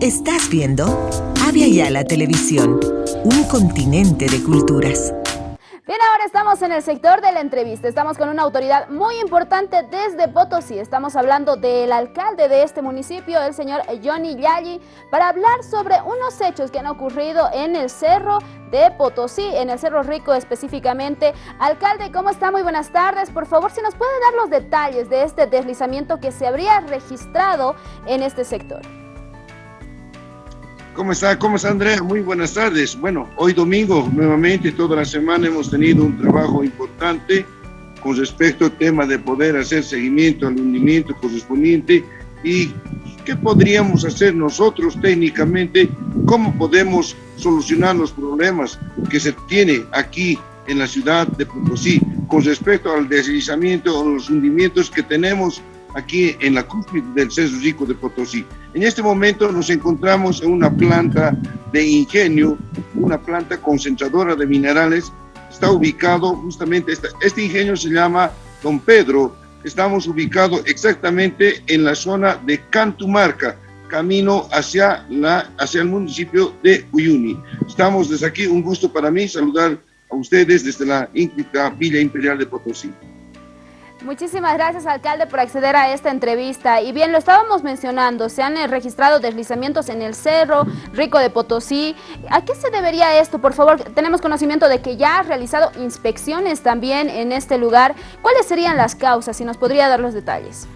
Estás viendo Avia Yala Televisión, un continente de culturas. Bien, ahora estamos en el sector de la entrevista. Estamos con una autoridad muy importante desde Potosí. Estamos hablando del alcalde de este municipio, el señor Johnny Yalli, para hablar sobre unos hechos que han ocurrido en el Cerro de Potosí, en el Cerro Rico específicamente. Alcalde, ¿cómo está? Muy buenas tardes. Por favor, si nos puede dar los detalles de este deslizamiento que se habría registrado en este sector. ¿Cómo está? ¿Cómo está Andrea? Muy buenas tardes. Bueno, hoy domingo, nuevamente, toda la semana hemos tenido un trabajo importante con respecto al tema de poder hacer seguimiento al hundimiento correspondiente y qué podríamos hacer nosotros técnicamente, cómo podemos solucionar los problemas que se tiene aquí en la ciudad de Potosí con respecto al deslizamiento o los hundimientos que tenemos aquí en la cúspide del Cerro Rico de Potosí. En este momento nos encontramos en una planta de ingenio, una planta concentradora de minerales. Está ubicado justamente, este ingenio se llama Don Pedro. Estamos ubicados exactamente en la zona de Cantumarca, camino hacia, la, hacia el municipio de Uyuni. Estamos desde aquí, un gusto para mí saludar a ustedes desde la íntima Villa Imperial de Potosí. Muchísimas gracias, alcalde, por acceder a esta entrevista. Y bien, lo estábamos mencionando, se han eh, registrado deslizamientos en el Cerro Rico de Potosí. ¿A qué se debería esto? Por favor, tenemos conocimiento de que ya ha realizado inspecciones también en este lugar. ¿Cuáles serían las causas? Si nos podría dar los detalles.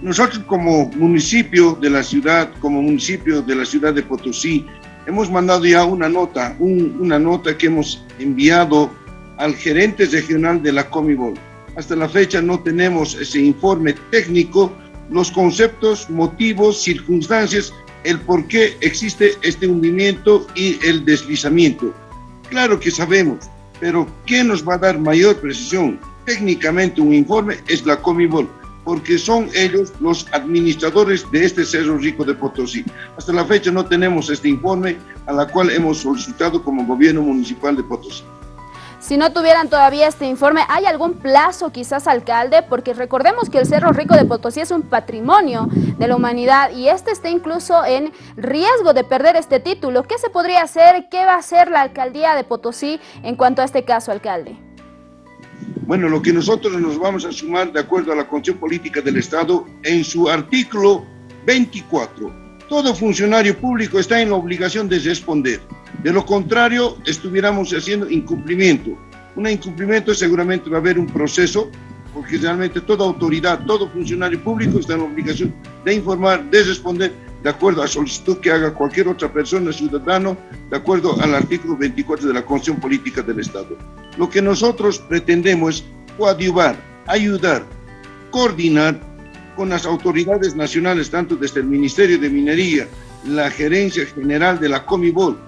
Nosotros como municipio de la ciudad, como municipio de la ciudad de Potosí, hemos mandado ya una nota, una nota que hemos enviado al gerente regional de la Comibol. Hasta la fecha no tenemos ese informe técnico, los conceptos, motivos, circunstancias, el por qué existe este hundimiento y el deslizamiento. Claro que sabemos, pero ¿quién nos va a dar mayor precisión? Técnicamente un informe es la Comibol, porque son ellos los administradores de este Cerro Rico de Potosí. Hasta la fecha no tenemos este informe a la cual hemos solicitado como gobierno municipal de Potosí. Si no tuvieran todavía este informe, ¿hay algún plazo quizás, alcalde? Porque recordemos que el Cerro Rico de Potosí es un patrimonio de la humanidad y este está incluso en riesgo de perder este título. ¿Qué se podría hacer? ¿Qué va a hacer la alcaldía de Potosí en cuanto a este caso, alcalde? Bueno, lo que nosotros nos vamos a sumar de acuerdo a la Constitución Política del Estado en su artículo 24 todo funcionario público está en la obligación de responder. De lo contrario, estuviéramos haciendo incumplimiento. Un incumplimiento seguramente va a haber un proceso, porque realmente toda autoridad, todo funcionario público está en la obligación de informar, de responder, de acuerdo a solicitud que haga cualquier otra persona, ciudadano, de acuerdo al artículo 24 de la Constitución Política del Estado. Lo que nosotros pretendemos es coadyuvar, ayudar, coordinar con las autoridades nacionales, tanto desde el Ministerio de Minería, la Gerencia General de la Comibol,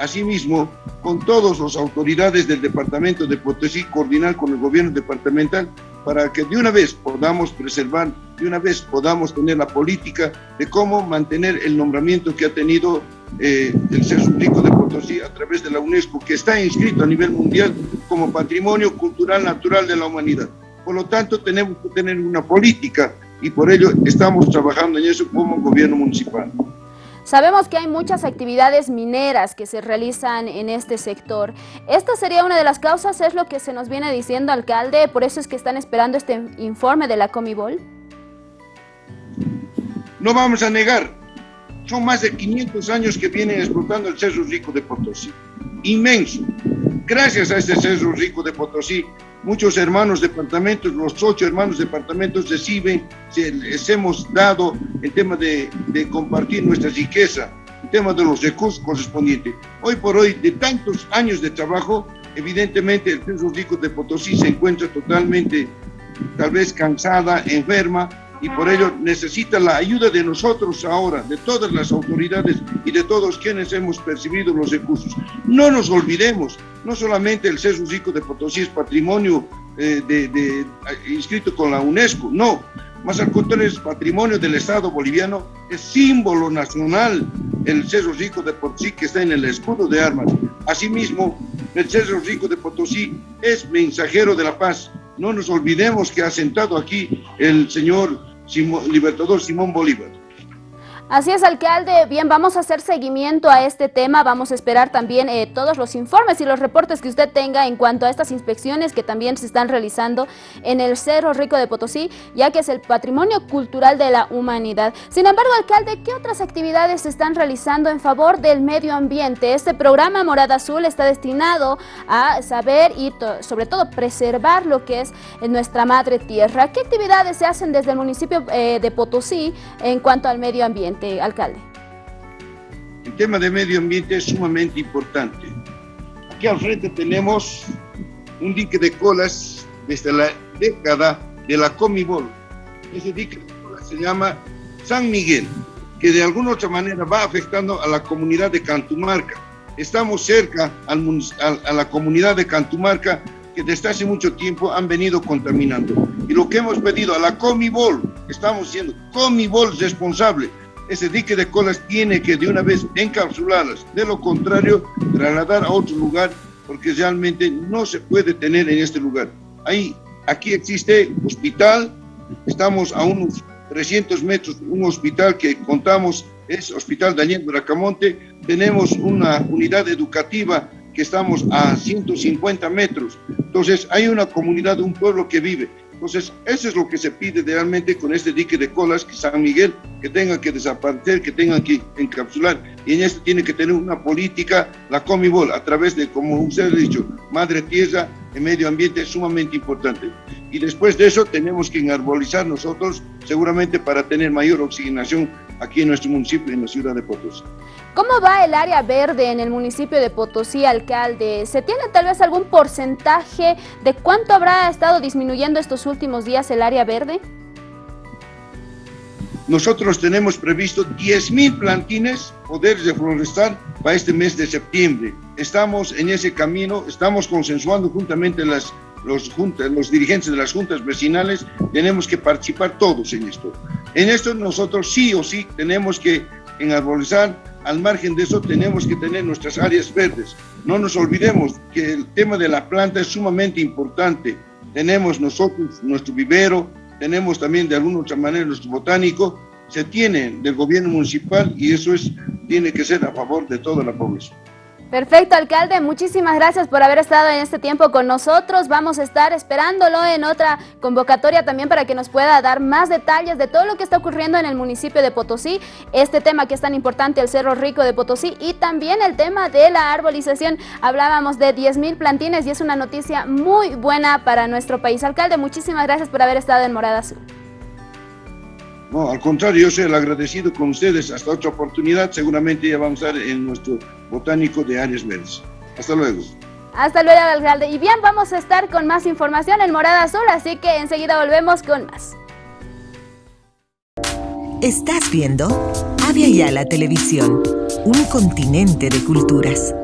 asimismo con todas las autoridades del Departamento de Potosí, coordinar con el gobierno departamental para que de una vez podamos preservar, de una vez podamos tener la política de cómo mantener el nombramiento que ha tenido eh, el Cerro Rico de Potosí a través de la UNESCO, que está inscrito a nivel mundial como Patrimonio Cultural Natural de la Humanidad. Por lo tanto, tenemos que tener una política y por ello estamos trabajando en eso como gobierno municipal. Sabemos que hay muchas actividades mineras que se realizan en este sector. ¿Esta sería una de las causas? ¿Es lo que se nos viene diciendo, alcalde? ¿Por eso es que están esperando este informe de la Comibol? No vamos a negar. Son más de 500 años que vienen explotando el Cerro Rico de Potosí. Inmenso. Gracias a este Cerro Rico de Potosí, muchos hermanos departamentos, los ocho hermanos departamentos reciben, les hemos dado el tema de, compartir nuestra riqueza, el tema de los recursos correspondientes. Hoy por hoy, de tantos años de trabajo, evidentemente el Centro Rico de Potosí se encuentra totalmente, tal vez cansada, enferma, y por ello necesita la ayuda de nosotros ahora, de todas las autoridades y de todos quienes hemos percibido los recursos. No nos olvidemos, no solamente el Cerro Rico de Potosí es patrimonio eh, de, inscrito con la UNESCO, no, más al contrario es patrimonio del Estado boliviano, es símbolo nacional el Cerro Rico de Potosí que está en el escudo de armas. Asimismo, el Cerro Rico de Potosí es mensajero de la paz. No nos olvidemos que ha sentado aquí el señor Libertador Simón Bolívar. Así es, alcalde. Bien, vamos a hacer seguimiento a este tema. Vamos a esperar también eh, todos los informes y los reportes que usted tenga en cuanto a estas inspecciones que también se están realizando en el Cerro Rico de Potosí, ya que es el patrimonio cultural de la humanidad. Sin embargo, alcalde, ¿qué otras actividades se están realizando en favor del medio ambiente? Este programa Morada Azul está destinado a saber y sobre todo preservar lo que es nuestra madre tierra. ¿Qué actividades se hacen desde el municipio eh, de Potosí en cuanto al medio ambiente? Alcalde? El tema de medio ambiente es sumamente importante. Aquí al frente tenemos un dique de colas desde la década de la Comibol. Ese dique de colas se llama San Miguel, que de alguna otra manera va afectando a la comunidad de Cantumarca. Estamos cerca al, a la comunidad de Cantumarca que desde hace mucho tiempo han venido contaminando. Y lo que hemos pedido a la Comibol, estamos siendo Comibol responsable, ese dique de colas tiene que de una vez encapsularlas, de lo contrario trasladar a otro lugar porque realmente no se puede tener en este lugar. Ahí, aquí existe hospital, estamos a unos 300 metros, un hospital que contamos es Hospital Daniel Bracamonte, tenemos una unidad educativa que estamos a 150 metros, entonces hay una comunidad, un pueblo que vive. Entonces, eso es lo que se pide realmente con este dique de colas, que San Miguel, que tenga que desaparecer, que tenga que encapsular. Y en esto tiene que tener una política, la Comibol, a través de, como usted ha dicho, madre tierra, el medio ambiente es sumamente importante. Y después de eso tenemos que enarbolizar nosotros, seguramente para tener mayor oxigenación aquí en nuestro municipio, en la ciudad de Potosí. ¿Cómo va el área verde en el municipio de Potosí, alcalde? ¿Se tiene tal vez algún porcentaje de cuánto habrá estado disminuyendo estos últimos días el área verde? Nosotros tenemos previsto 10.000 plantines poder reforestar para este mes de septiembre. Estamos en ese camino, estamos consensuando juntamente las, los, los dirigentes de las juntas vecinales, tenemos que participar todos en esto. En esto nosotros sí o sí tenemos que enarbolizar al margen de eso tenemos que tener nuestras áreas verdes. No nos olvidemos que el tema de la planta es sumamente importante. Tenemos nosotros nuestro vivero, tenemos también de alguna otra manera nuestro botánico, se tiene del gobierno municipal y eso es, tiene que ser a favor de toda la población. Perfecto, alcalde. Muchísimas gracias por haber estado en este tiempo con nosotros. Vamos a estar esperándolo en otra convocatoria también para que nos pueda dar más detalles de todo lo que está ocurriendo en el municipio de Potosí, este tema que es tan importante, el Cerro Rico de Potosí y también el tema de la arbolización. Hablábamos de 10 mil plantines y es una noticia muy buena para nuestro país. Alcalde, muchísimas gracias por haber estado en Morada Azul. No, al contrario, yo soy el agradecido con ustedes. Hasta otra oportunidad, seguramente ya vamos a estar en nuestro botánico de áreas verdes. Hasta luego. Hasta luego, alcalde. Y bien, vamos a estar con más información en Morada Azul, así que enseguida volvemos con más. Estás viendo Avia Yala Televisión, un continente de culturas.